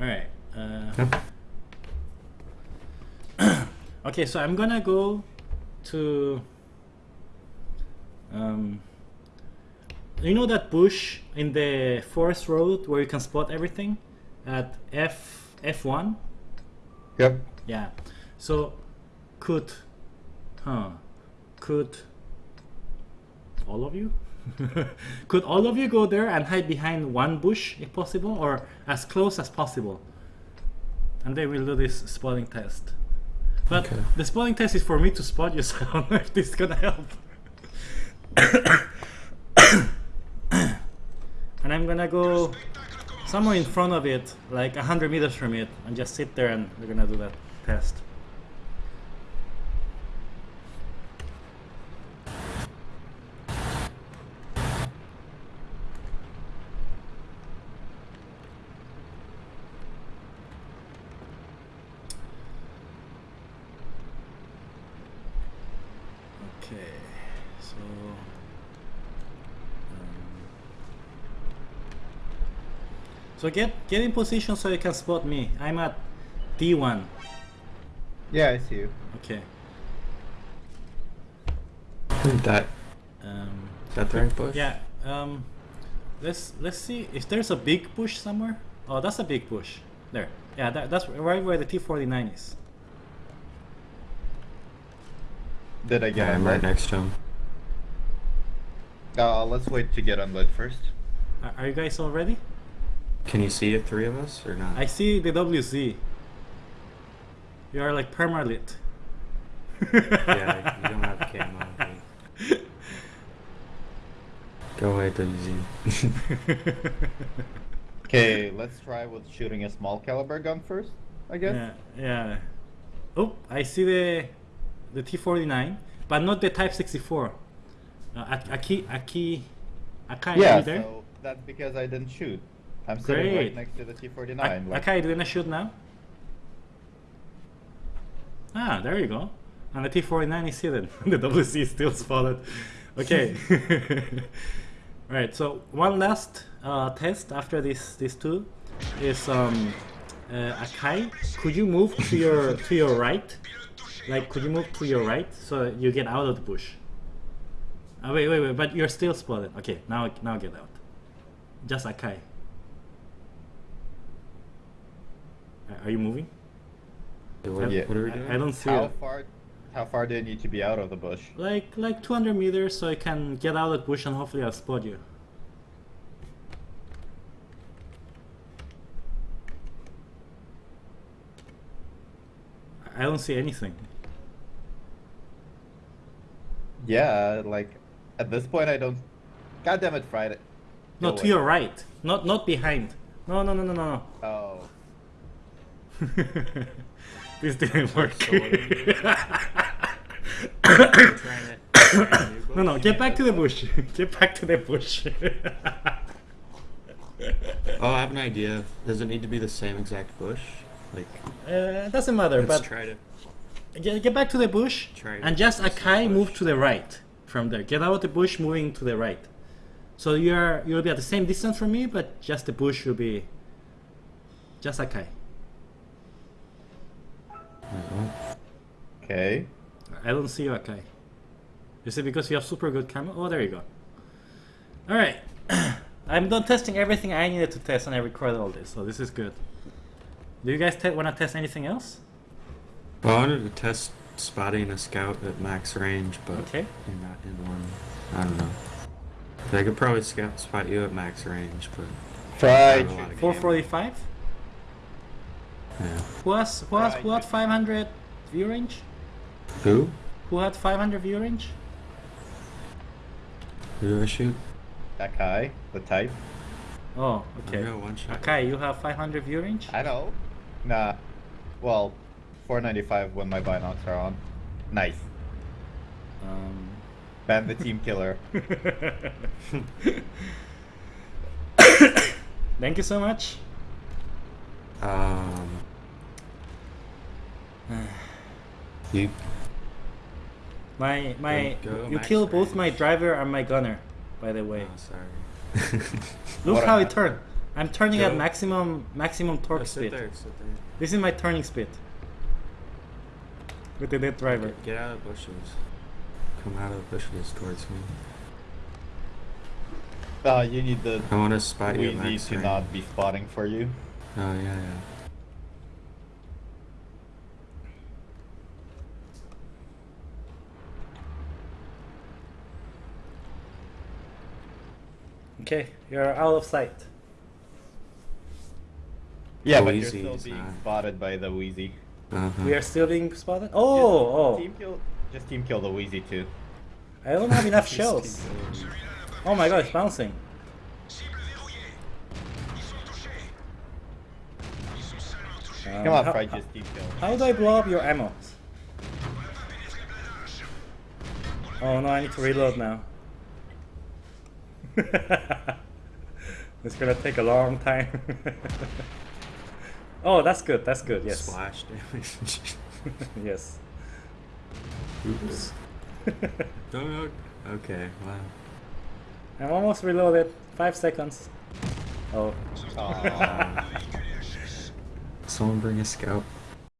Alright. Uh, okay, so I'm gonna go to. Um, you know that bush in the forest road where you can spot everything at F F1? Yep. Yeah. So could huh could all of you? Could all of you go there and hide behind one bush if possible or as close as possible? And then we'll do this spotting test. But Okay. the spotting test is for me to spot you so I don't know if this is gonna help. And I'm gonna go somewhere in front of it like 100 meters from it and just sit there and we're gonna do that test Okay, so um, so get get in position so you can spot me. I'm at D1. Yeah, I see you. Okay. Isn't that Um, that the right bush? yeah. Um, let's let's see if there's a big bush somewhere. Oh, that's a big bush. There. Yeah, that, that's right where the T49 is. Did I get Yeah, I'm right next to him. Uh, let's wait to get unlit first. Are, are you guys all ready? Can you see the three of us or not? I see the WZ. You are like permalit. yeah, you don't have camo. okay. Go away, WZ. Okay, let's try with shooting a small caliber gun first, I guess. Yeah, yeah. Oh, I see the the T49, but not the Type 64. Uh, Ak- Aki, Aki, Akai, are Yeah, you there? so that's because I didn't shoot. I'm sitting right next to the T49. Ak- like- Akai, do you wanna shoot now? Ah, there you go. And the T49 is hidden. the WZ is still spotted. Okay. right. So one last uh, test after this these two is um, uh, Akai. Could you move to your to your right? Like, could you move to your right so you get out of the bush? Uh, wait, wait, wait. But you're still spotted. Okay. Now, now get out. Just Akai. Are you moving? what, Yeah. what are we I- doing? I don't see how it. far? How far do you need to be out of the bush? Like like 200 meters, so I can get out of the bush and hopefully I'll spot you. I don't see anything. Yeah, like at this point I don't. God damn it, Friday. No, Go to your right, not not behind. No, no, no, no, no, Oh. this didn't work. no, no, get back to the bush. Get back to the bush. Oh, I have an idea. Does it need to be the same exact bush? Like, uh, doesn't matter, let's but try to. Get, get back to the bush Try and just fix Akai move to the right from there. Get out of the bush, moving to the right. So you're you'll be at the same distance from me, but just the bush will be just Akai. Okay. I don't see you, Akai. Is it because you have super good camera? Oh, there you go. All right, I'm done testing everything I needed to test, and I recorded all this, so this is good. Do you guys te- want to test anything else? Well, I wanted to test spotting a scout at max range, but Okay. you're not in one. I don't know. I could probably scout spot you at max range, but Try. I don't know a lot of 445. yeah. Who has who has who had 500 view range? Who? Who had 500 view range? Who do I shoot? That guy, the type. Oh, okay. got one shot. Okay, you have 500 view range? I know. Nah. Well, 495 when my binocs are on. Nice. Um, Ban the team killer. thank you so much. Um. you My my Go- go, you max killed both range. my driver and my gunner, by the way. Oh, sorry. Look What how a- it turned. I'm turning at maximum maximum torque Oh, speed. there, there. This is my turning speed. With the dead driver. Get, get out of the bushes. Come out of the bushes towards me. Uh, you need the I want to spot you at Wheezy max to range. not be spotting for you. Oh yeah, yeah. Okay, you're out of sight. Yeah, but you're still being not. spotted by the Wheezy. Uh-huh. We are still being spotted. Just Oh, oh! Team kill, just team kill the Wheezy too. I don't have enough shells. Oh my god, it's bouncing. Um, Come on, how, Fry, just team kill. how do I blow up your ammo? Oh no, I need to reload now. it's gonna take a long time. oh, that's good, that's good, yes. Splash damage. yes. Oops. Don't. Oh, okay. Wow. I'm almost reloaded. Five seconds. Oh, Someone bring a scout.